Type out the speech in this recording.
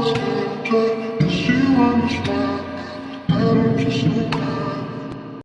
was good, but the understand. I don't just know